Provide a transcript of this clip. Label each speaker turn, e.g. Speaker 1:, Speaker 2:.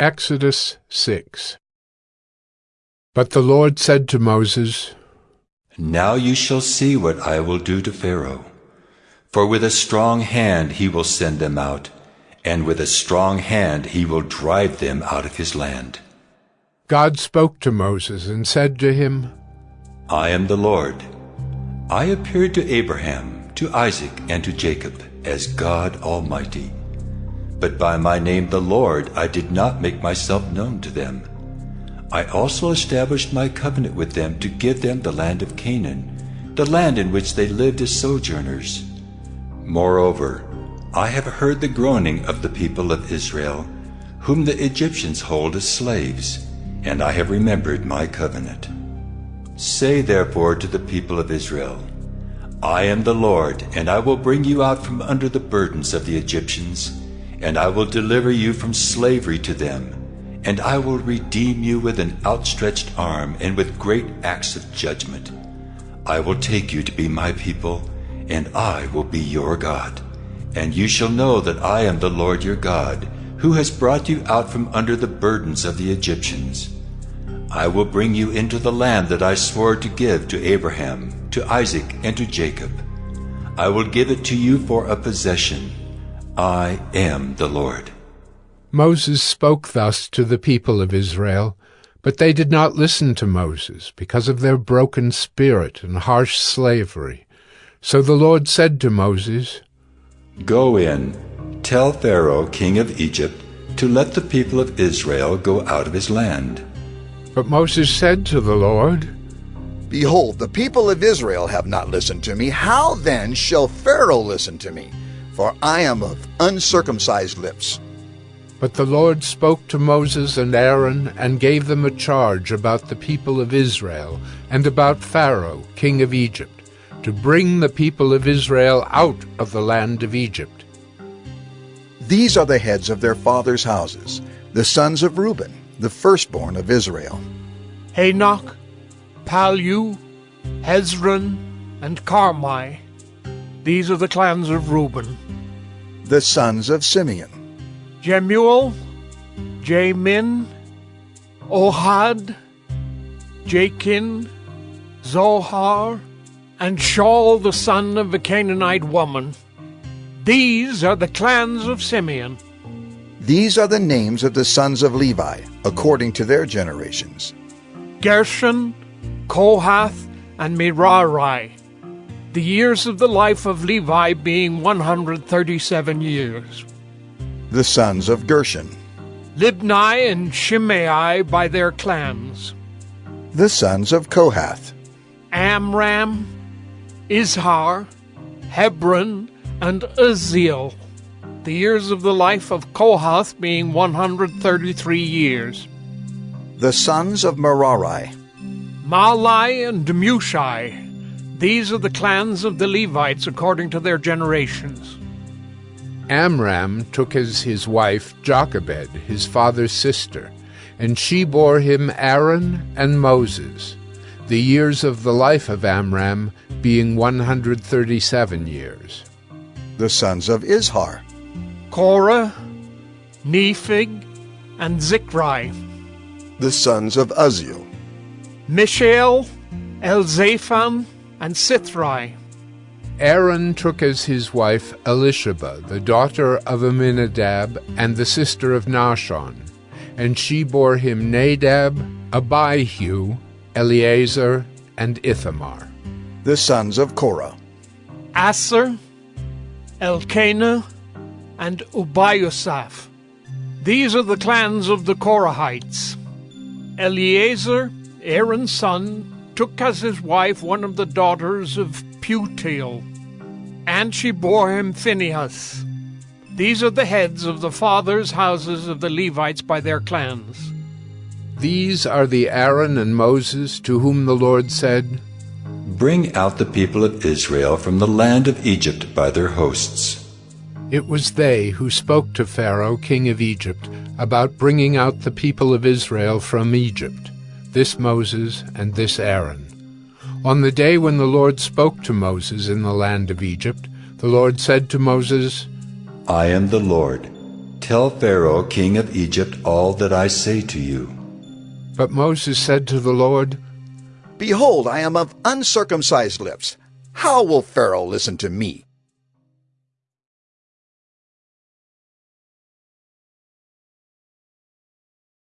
Speaker 1: Exodus 6 But the Lord said to Moses,
Speaker 2: Now you shall see what I will do to Pharaoh. For with a strong hand he will send them out, and with a strong hand he will drive them out of his land.
Speaker 1: God spoke to Moses and said to him,
Speaker 2: I am the Lord. I appeared to Abraham, to Isaac, and to Jacob as God Almighty. But by my name the Lord I did not make myself known to them. I also established my covenant with them to give them the land of Canaan, the land in which they lived as sojourners. Moreover, I have heard the groaning of the people of Israel, whom the Egyptians hold as slaves, and I have remembered my covenant. Say therefore to the people of Israel, I am the Lord, and I will bring you out from under the burdens of the Egyptians and I will deliver you from slavery to them, and I will redeem you with an outstretched arm and with great acts of judgment. I will take you to be my people, and I will be your God. And you shall know that I am the Lord your God, who has brought you out from under the burdens of the Egyptians. I will bring you into the land that I swore to give to Abraham, to Isaac, and to Jacob. I will give it to you for a possession I am the Lord.
Speaker 1: Moses spoke thus to the people of Israel, but they did not listen to Moses because of their broken spirit and harsh slavery. So the Lord said to Moses,
Speaker 2: Go in, tell Pharaoh, king of Egypt, to let the people of Israel go out of his land.
Speaker 1: But Moses said to the Lord,
Speaker 3: Behold, the people of Israel have not listened to me. How then shall Pharaoh listen to me? For I am of uncircumcised lips.
Speaker 1: But the Lord spoke to Moses and Aaron and gave them a charge about the people of Israel and about Pharaoh, king of Egypt, to bring the people of Israel out of the land of Egypt.
Speaker 3: These are the heads of their fathers' houses, the sons of Reuben, the firstborn of Israel.
Speaker 4: Hanoch, Pallu, Hezron, and Carmi. These are the clans of Reuben
Speaker 3: the sons of Simeon.
Speaker 4: Jemuel, Jamin, Ohad, Jachin, Zohar, and Shaul the son of a Canaanite woman. These are the clans of Simeon.
Speaker 3: These are the names of the sons of Levi, according to their generations.
Speaker 4: Gershon, Kohath, and Merari the years of the life of Levi being 137 years.
Speaker 3: The sons of Gershon.
Speaker 4: Libni and Shimei by their clans.
Speaker 3: The sons of Kohath.
Speaker 4: Amram, Izhar, Hebron, and Uzziel. The years of the life of Kohath being 133 years.
Speaker 3: The sons of Merari.
Speaker 4: Mahli and Mushi. These are the clans of the Levites according to their generations.
Speaker 1: Amram took as his wife Jochebed, his father's sister, and she bore him Aaron and Moses, the years of the life of Amram being 137 years.
Speaker 3: The sons of Izhar
Speaker 4: Korah, Nepheg, and Zichri.
Speaker 3: The sons of Uzziel
Speaker 4: Mishael, Elzaphan, and Sithri.
Speaker 1: Aaron took as his wife Elisheba, the daughter of Amminadab and the sister of Nahshon, and she bore him Nadab, Abihu, Eleazar, and Ithamar.
Speaker 3: The sons of Korah
Speaker 4: Assir, Elkanah, and Abiasaph. These are the clans of the Korahites. Eleazar, Aaron's son, took as his wife one of the daughters of Putiel, and she bore him Phinehas. These are the heads of the fathers' houses of the Levites by their clans.
Speaker 1: These are the Aaron and Moses to whom the Lord said,
Speaker 2: Bring out the people of Israel from the land of Egypt by their hosts.
Speaker 1: It was they who spoke to Pharaoh, king of Egypt, about bringing out the people of Israel from Egypt this Moses and this Aaron. On the day when the Lord spoke to Moses in the land of Egypt, the Lord said to Moses,
Speaker 2: I am the Lord. Tell Pharaoh, king of Egypt, all that I say to you.
Speaker 1: But Moses said to the Lord,
Speaker 3: Behold, I am of uncircumcised lips. How will Pharaoh listen to me?